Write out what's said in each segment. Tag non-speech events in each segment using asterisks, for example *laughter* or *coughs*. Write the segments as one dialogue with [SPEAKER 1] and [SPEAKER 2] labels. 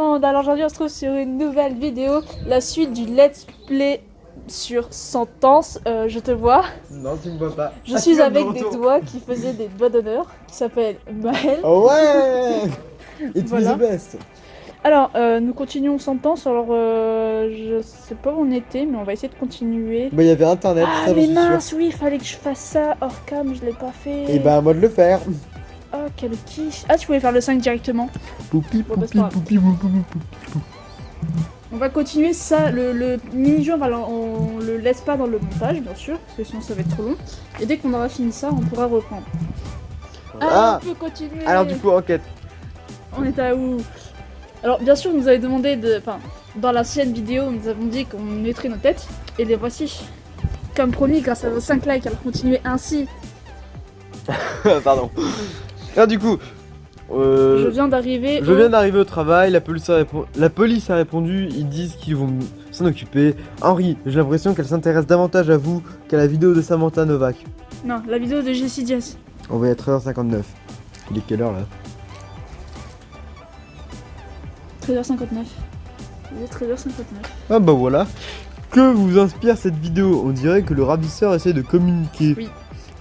[SPEAKER 1] monde, alors aujourd'hui on se trouve sur une nouvelle vidéo, la suite du let's play sur Sentence, euh, je te vois.
[SPEAKER 2] Non, tu me vois pas.
[SPEAKER 1] Je
[SPEAKER 2] Ah,
[SPEAKER 1] suis avec des doigts qui faisaient des doigts d'honneur, qui s'appellent Maël.
[SPEAKER 2] Oh ouais It's
[SPEAKER 1] Voilà.
[SPEAKER 2] the best
[SPEAKER 1] Alors, euh, nous continuons Sentence, alors euh, je sais pas où on était, mais on va essayer de continuer.
[SPEAKER 2] Bah, il y avait internet,
[SPEAKER 1] Ah
[SPEAKER 2] ça,
[SPEAKER 1] mais mince, oui, il fallait que je fasse ça hors cam, je l'ai pas fait.
[SPEAKER 2] Et bah, à moi de le faire.
[SPEAKER 1] Oh, quel quiche. Ah, tu pouvais faire le 5 directement.
[SPEAKER 2] Poupi,
[SPEAKER 1] bah,
[SPEAKER 2] poupi, poupi, poupi, poupi.
[SPEAKER 1] On va continuer ça, le, le mini-jeu, on, va le- on le laisse pas dans le montage, bien sûr, parce que sinon ça va être trop long. Et dès qu'on aura fini ça, on pourra reprendre. Ah,
[SPEAKER 2] Ah
[SPEAKER 1] on peut continuer
[SPEAKER 2] Alors, du coup, enquête.
[SPEAKER 1] On est à où? Alors, bien sûr, vous avez demandé de... Enfin, dans l'ancienne vidéo, nous avons dit qu'on mettrait nos têtes, et les voici. Comme promis, grâce à vos 5 likes, alors continuez ainsi. *laughs*
[SPEAKER 2] Pardon. Alors, du coup, euh,
[SPEAKER 1] Je viens d'arriver
[SPEAKER 2] je
[SPEAKER 1] au-
[SPEAKER 2] viens d'arriver au travail, la police, a la police a répondu, ils disent qu'ils vont s'en occuper. Henri, j'ai l'impression qu'elle s'intéresse davantage à vous qu'à la vidéo de Samantha Novak.
[SPEAKER 1] Non, la vidéo de Jessie Diaz.
[SPEAKER 2] On va être à 13h59. Il est quelle heure là?
[SPEAKER 1] 13h59. Il est 13h59.
[SPEAKER 2] Ah bah voilà. Que vous inspire cette vidéo? On dirait que le ravisseur essaie de communiquer.
[SPEAKER 1] Oui.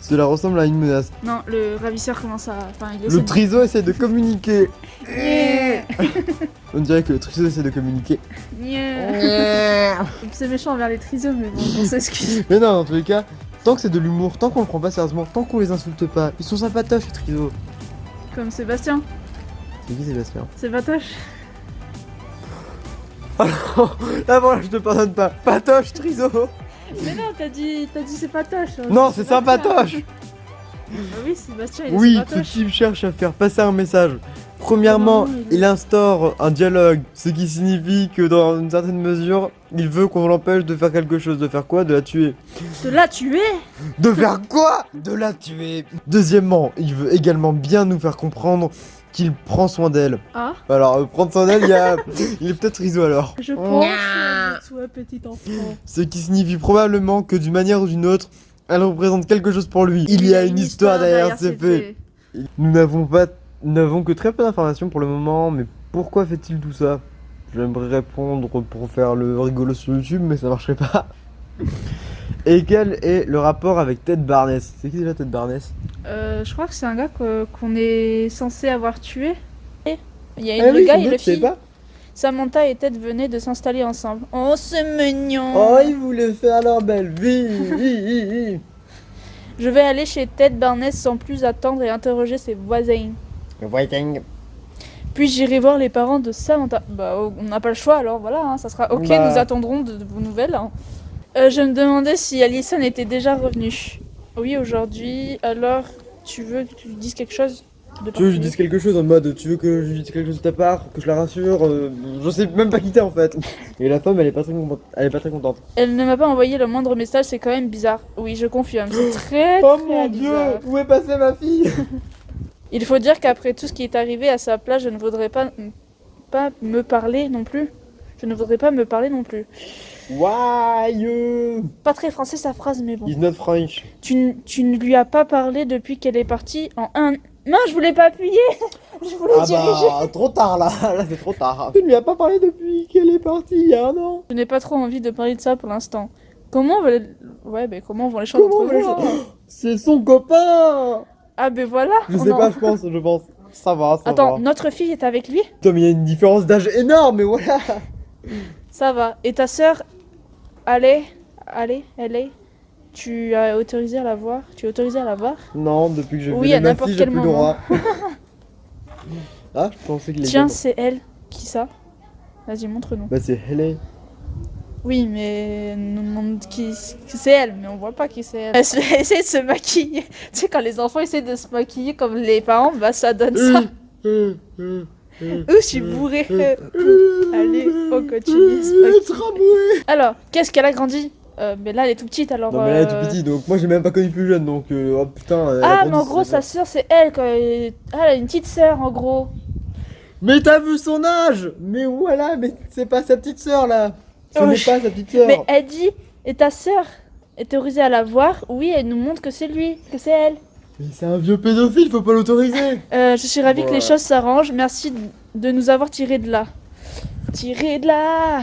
[SPEAKER 2] Cela ressemble à une menace.
[SPEAKER 1] Non, le ravisseur commence à... Enfin, il
[SPEAKER 2] Le
[SPEAKER 1] de-
[SPEAKER 2] triso essaie de communiquer.
[SPEAKER 1] Yeah. *laughs*
[SPEAKER 2] On dirait que le triso essaie de communiquer.
[SPEAKER 1] Yeah. *laughs* C'est méchant envers les trisos, mais bon, on s'excuse. *laughs*
[SPEAKER 2] Mais non, dans tous les cas, tant que c'est de l'humour, tant qu'on le prend pas sérieusement, tant qu'on les insulte pas, ils sont sympatoches les trisos.
[SPEAKER 1] Comme Sébastien.
[SPEAKER 2] C'est qui Sébastien
[SPEAKER 1] C'est Patoche.
[SPEAKER 2] Ah voilà, je te pardonne pas. Patoche, triso
[SPEAKER 1] Mais non, t'as dit, c'est Patoche. hein.
[SPEAKER 2] Non, c'est sympatoche
[SPEAKER 1] Bah oui, Sébastien, il est
[SPEAKER 2] Oui, ce
[SPEAKER 1] sympatoche.
[SPEAKER 2] type cherche à faire passer un message. Premièrement,
[SPEAKER 1] il
[SPEAKER 2] instaure un dialogue, ce qui signifie que dans une certaine mesure, il veut qu'on l'empêche de faire quelque chose. De faire quoi? De la tuer.
[SPEAKER 1] De là, tu es
[SPEAKER 2] De faire quoi? De la tuer. Deuxièmement, il veut également bien nous faire comprendre qu'il prend soin d'elle.
[SPEAKER 1] Ah,
[SPEAKER 2] Alors, euh, prendre soin d'elle, il, y a... *laughs* il est peut-être riso alors.
[SPEAKER 1] je pense que toi, petit enfant.
[SPEAKER 2] Ce qui signifie probablement que d'une manière ou d'une autre, elle représente quelque chose pour lui. Il y a une histoire derrière ces faits. Nous n'avons pas, nous n'avons que très peu d'informations pour le moment, mais pourquoi fait-il tout ça? J'aimerais répondre pour faire le rigolo sur YouTube, mais ça marcherait pas. Et quel est le rapport avec Ted Barnes C'est qui déjà Ted Barnes
[SPEAKER 1] Euh, je crois que c'est un gars qu'on est censé avoir tué. Et Il y a
[SPEAKER 2] Ah
[SPEAKER 1] le
[SPEAKER 2] oui,
[SPEAKER 1] gars et le fille.
[SPEAKER 2] pas
[SPEAKER 1] Samantha et Ted venaient de s'installer ensemble. Oh, c'est mignon
[SPEAKER 2] Oh, ils voulaient faire leur belle vie. *laughs*
[SPEAKER 1] Je vais aller chez Ted Barnes sans plus attendre et interroger ses voisins.
[SPEAKER 2] Waiting.
[SPEAKER 1] Puis j'irai voir les parents de Samantha. Bah, oh, on n'a pas le choix alors, voilà, hein, ça sera ok,
[SPEAKER 2] Bah.
[SPEAKER 1] nous attendrons de, de vos nouvelles. hein. Euh, je me demandais si Alison était déjà revenue. Oui, aujourd'hui. Alors, tu veux que tu lui dises quelque chose de
[SPEAKER 2] Tu veux que je
[SPEAKER 1] particulier
[SPEAKER 2] dise quelque chose en mode tu veux que je lui dise quelque chose de ta part, que je la rassure, euh, je sais même pas qui t'es en fait. *laughs* Et la femme elle est pas très contente. Elle est pas très contente.
[SPEAKER 1] Elle ne m'a pas envoyé le moindre message, c'est quand même bizarre. Oui, je confirme, c'est *gasps* très
[SPEAKER 2] Oh
[SPEAKER 1] très
[SPEAKER 2] mon
[SPEAKER 1] bizarre.
[SPEAKER 2] dieu, où est passée ma fille? *laughs*
[SPEAKER 1] Il faut dire qu'après tout ce qui est arrivé à sa place, je ne voudrais pas, pas me parler non plus. Je ne voudrais pas me parler non plus.
[SPEAKER 2] Why?
[SPEAKER 1] Pas très français sa phrase, mais bon.
[SPEAKER 2] He's not French.
[SPEAKER 1] Tu, tu ne lui as pas parlé depuis qu'elle est partie en un... Non, je voulais pas appuyer *laughs* Je voulais
[SPEAKER 2] Ah
[SPEAKER 1] diriger
[SPEAKER 2] bah trop tard là, *laughs* là c'est trop tard. Tu ne lui as pas parlé depuis qu'elle est partie il y a un an.
[SPEAKER 1] Je n'ai pas trop envie de parler de ça pour l'instant. Comment va les... Ouais, mais comment vont les choses
[SPEAKER 2] Comment les *gasps* C'est son copain
[SPEAKER 1] Ah ben voilà
[SPEAKER 2] Je
[SPEAKER 1] on
[SPEAKER 2] sais
[SPEAKER 1] en-
[SPEAKER 2] pas, je pense, je pense. Ça va, ça
[SPEAKER 1] Attends,
[SPEAKER 2] va.
[SPEAKER 1] notre fille est avec lui?
[SPEAKER 2] Putain mais il y a une différence d'âge énorme, mais voilà
[SPEAKER 1] Ça va. Et ta sœur, allez, allez, elle est. Tu as autorisé à la voir? Tu es autorisé à la voir?
[SPEAKER 2] Non, depuis que j'ai
[SPEAKER 1] Oui,
[SPEAKER 2] vu
[SPEAKER 1] à n'importe quel
[SPEAKER 2] plus le
[SPEAKER 1] moment.
[SPEAKER 2] droit. *laughs* ah, je pensais qu'il
[SPEAKER 1] Tiens, c'est elle. Qui ça? Vas-y, montre-nous.
[SPEAKER 2] Bah c'est Helen.
[SPEAKER 1] Oui, mais nous demande qui c'est elle, mais on voit pas qui c'est elle. Elle essaie de se maquiller. *laughs* Tu sais, quand les enfants essaient de se maquiller comme les parents, bah ça donne ça.
[SPEAKER 2] Euh, euh,
[SPEAKER 1] Ouh, je suis bourrée. *laughs* Allez, on continue. maquiller.
[SPEAKER 2] tramway
[SPEAKER 1] Alors, qu'est-ce qu'elle a grandi Euh, Mais là, elle est tout petite, alors...
[SPEAKER 2] Non mais là elle est
[SPEAKER 1] euh,
[SPEAKER 2] tout petit donc moi j'ai même pas connu plus jeune donc euh, oh putain elle
[SPEAKER 1] Ah, mais en gros, sa sœur, c'est elle. Quand elle... Ah, elle a une petite sœur, en gros.
[SPEAKER 2] Mais t'as vu son âge Mais voilà mais c'est pas sa petite sœur là Ce
[SPEAKER 1] Oh,
[SPEAKER 2] n'est
[SPEAKER 1] je-
[SPEAKER 2] pas sa petite sœur
[SPEAKER 1] Mais elle dit, et ta sœur est autorisée à la voir Oui, elle nous montre que c'est lui, que c'est elle.
[SPEAKER 2] Mais c'est un vieux pédophile, faut pas l'autoriser *laughs*
[SPEAKER 1] Euh, je suis ravie que les choses s'arrangent. Merci de nous avoir tirés de là. Tirez de là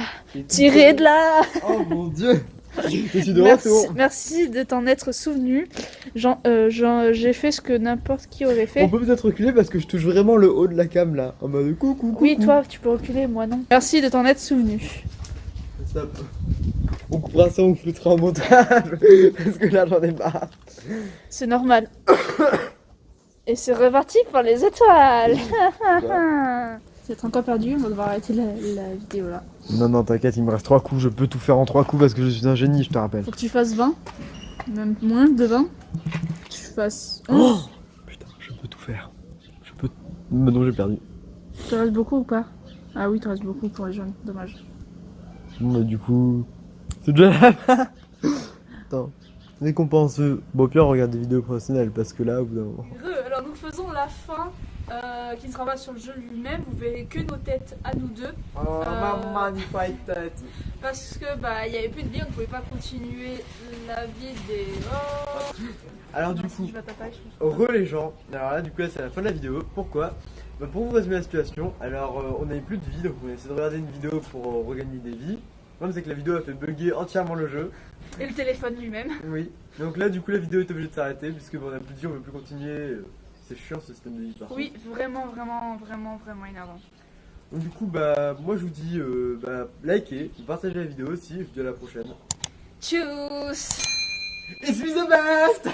[SPEAKER 1] Tirez de là
[SPEAKER 2] Oh mon dieu Je suis de
[SPEAKER 1] merci,
[SPEAKER 2] retour
[SPEAKER 1] merci de t'en être souvenu. Jean- euh, Jean- J'ai fait ce que n'importe qui aurait fait.
[SPEAKER 2] On peut peut-être reculer parce que je touche vraiment le haut de la cam là, en mode coucou coucou
[SPEAKER 1] Oui, toi, tu peux reculer, moi non. Merci de t'en être souvenu.
[SPEAKER 2] Stop. On coupera ça, on floutera en montage *laughs* Parce que là j'en ai marre
[SPEAKER 1] C'est normal. *coughs* Et c'est reparti pour les étoiles C'est *laughs* encore perdu, on va devoir arrêter la, la vidéo là.
[SPEAKER 2] Non non t'inquiète, il me reste 3 coups, je peux tout faire en 3 coups parce que je suis un génie, je te rappelle.
[SPEAKER 1] Faut que tu fasses 20, même moins de 20. Tu fasses 11.
[SPEAKER 2] Oh Putain, je peux tout faire. Je peux... Mais non j'ai perdu.
[SPEAKER 1] Te reste beaucoup ou pas? Ah oui, te reste beaucoup pour les jeunes, dommage.
[SPEAKER 2] Bon bah du coup... C'est déjà la fin Attends. Récompense. Bon pire regarde des vidéos professionnelles parce que là au bout d'un moment...
[SPEAKER 1] Alors nous faisons la fin euh, qui ne sera pas sur le jeu lui-même. Vous verrez que nos têtes à nous deux.
[SPEAKER 2] Oh
[SPEAKER 1] Euh,
[SPEAKER 2] magnifique tête
[SPEAKER 1] Parce que bah il y avait plus de vie, on ne pouvait pas continuer la vie des. Oh
[SPEAKER 2] Alors du coup. Re les gens, alors là du coup là c'est la fin de la vidéo, pourquoi? Bah, Pour vous résumer la situation, alors euh, on n'avait plus de vie donc on a essayé de regarder une vidéo pour euh, regagner des vies. Le problème c'est que la vidéo a fait bugger entièrement le jeu.
[SPEAKER 1] Et le téléphone lui-même.
[SPEAKER 2] Oui. Donc là du coup la vidéo est obligée de s'arrêter puisque bon, on a plus de vie, on veut plus continuer. C'est chiant ce système de vie par contre.
[SPEAKER 1] Oui, vraiment, vraiment, vraiment, vraiment énervant.
[SPEAKER 2] Donc du coup bah moi je vous dis euh, bah likez, partagez la vidéo aussi, je vous dis à la prochaine.
[SPEAKER 1] Tchuss
[SPEAKER 2] It's me the best